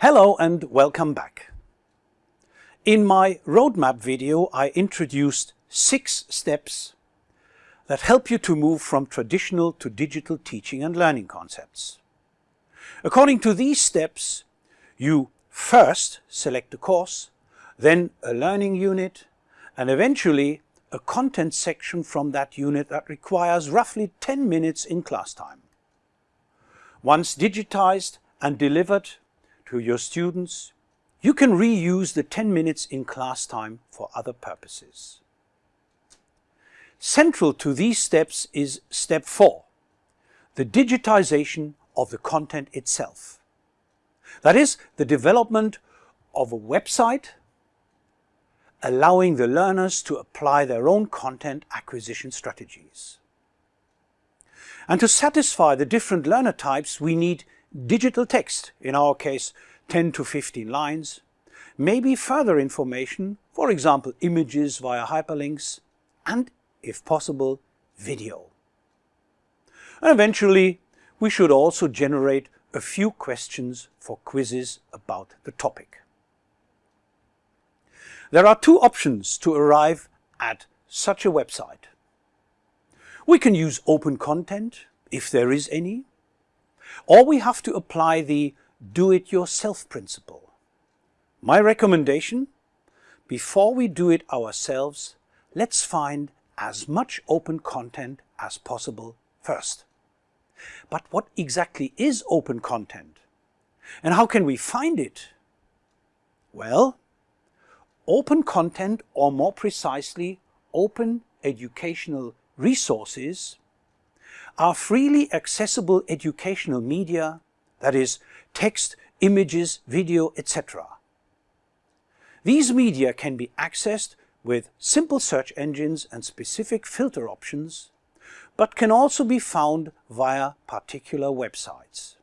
Hello and welcome back. In my roadmap video I introduced six steps that help you to move from traditional to digital teaching and learning concepts. According to these steps, you first select a course, then a learning unit, and eventually a content section from that unit that requires roughly 10 minutes in class time. Once digitized and delivered to your students, you can reuse the 10 minutes in class time for other purposes. Central to these steps is step 4, the digitization of the content itself. That is, the development of a website allowing the learners to apply their own content acquisition strategies. And to satisfy the different learner types, we need digital text, in our case 10 to 15 lines, maybe further information, for example images via hyperlinks, and, if possible, video. And eventually, we should also generate a few questions for quizzes about the topic. There are two options to arrive at such a website. We can use open content, if there is any, or we have to apply the do-it-yourself principle. My recommendation, before we do it ourselves, let's find as much open content as possible first. But what exactly is open content? And how can we find it? Well, open content, or more precisely, open educational resources are freely accessible educational media, that is, text, images, video, etc. These media can be accessed with simple search engines and specific filter options, but can also be found via particular websites.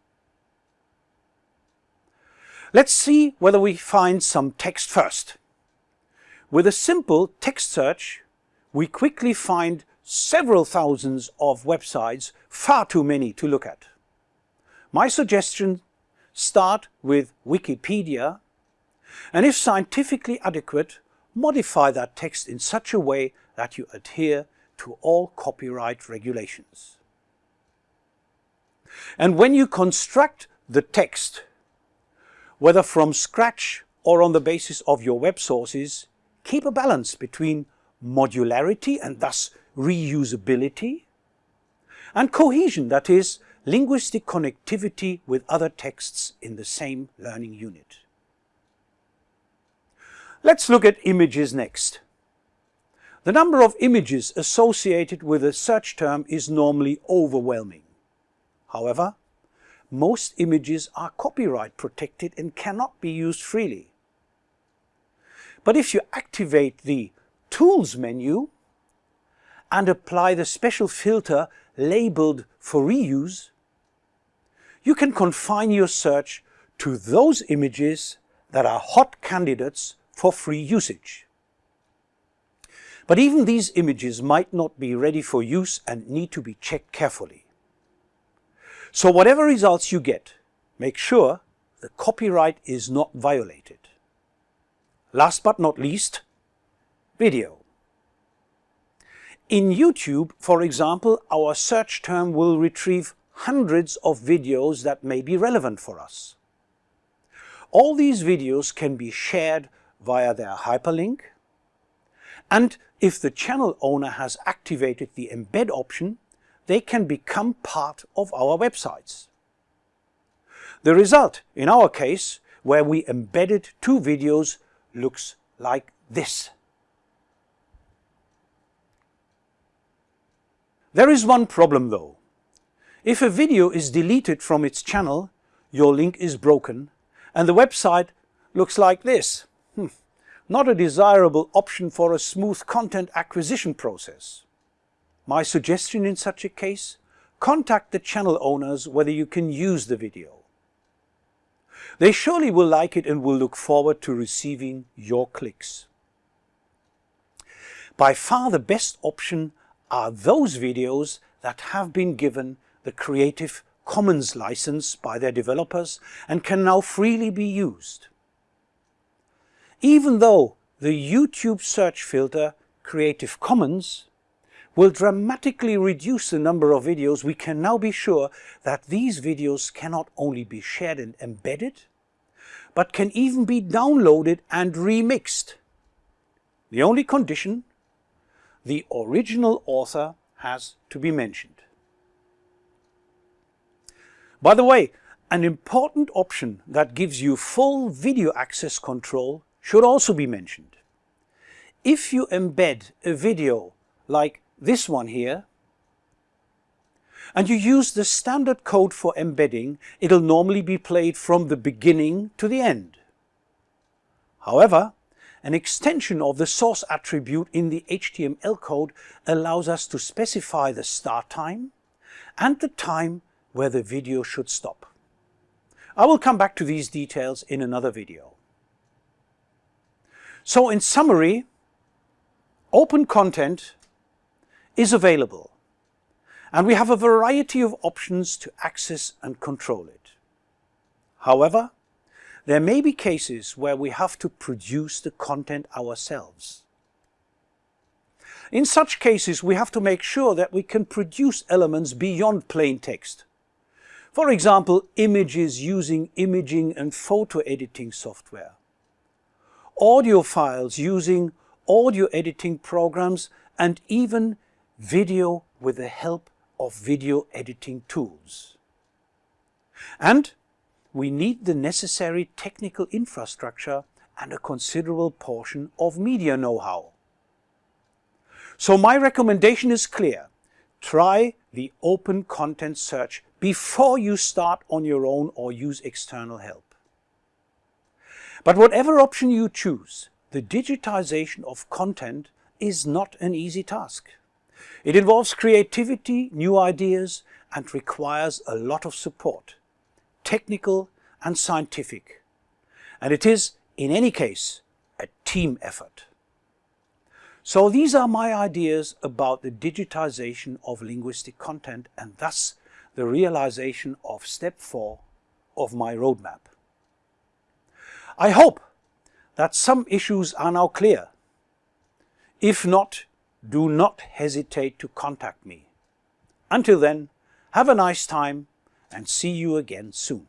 Let's see whether we find some text first. With a simple text search, we quickly find several thousands of websites, far too many to look at. My suggestion, start with Wikipedia, and if scientifically adequate, modify that text in such a way that you adhere to all copyright regulations. And when you construct the text, whether from scratch or on the basis of your web sources, keep a balance between modularity and thus reusability and cohesion, that is, linguistic connectivity with other texts in the same learning unit. Let's look at images next. The number of images associated with a search term is normally overwhelming. However, most images are copyright protected and cannot be used freely. But if you activate the Tools menu and apply the special filter labeled for reuse, you can confine your search to those images that are hot candidates for free usage. But even these images might not be ready for use and need to be checked carefully. So whatever results you get, make sure the copyright is not violated. Last but not least, video. In YouTube, for example, our search term will retrieve hundreds of videos that may be relevant for us. All these videos can be shared via their hyperlink, and if the channel owner has activated the embed option, they can become part of our websites. The result, in our case, where we embedded two videos looks like this. There is one problem though. If a video is deleted from its channel, your link is broken and the website looks like this. Hmm. Not a desirable option for a smooth content acquisition process. My suggestion in such a case, contact the channel owners whether you can use the video. They surely will like it and will look forward to receiving your clicks. By far the best option are those videos that have been given the Creative Commons license by their developers and can now freely be used. Even though the YouTube search filter Creative Commons will dramatically reduce the number of videos, we can now be sure that these videos cannot only be shared and embedded, but can even be downloaded and remixed. The only condition, the original author has to be mentioned. By the way, an important option that gives you full video access control should also be mentioned. If you embed a video like this one here, and you use the standard code for embedding, it'll normally be played from the beginning to the end. However, an extension of the source attribute in the HTML code allows us to specify the start time and the time where the video should stop. I will come back to these details in another video. So in summary, open content is available and we have a variety of options to access and control it. However, there may be cases where we have to produce the content ourselves. In such cases, we have to make sure that we can produce elements beyond plain text. For example, images using imaging and photo editing software. Audio files using audio editing programs and even video with the help of video editing tools. And we need the necessary technical infrastructure and a considerable portion of media know-how. So my recommendation is clear. Try the open content search before you start on your own or use external help. But whatever option you choose, the digitization of content is not an easy task. It involves creativity, new ideas and requires a lot of support, technical and scientific. And it is, in any case, a team effort. So these are my ideas about the digitization of linguistic content and thus the realization of step four of my roadmap. I hope that some issues are now clear. If not, do not hesitate to contact me. Until then, have a nice time and see you again soon.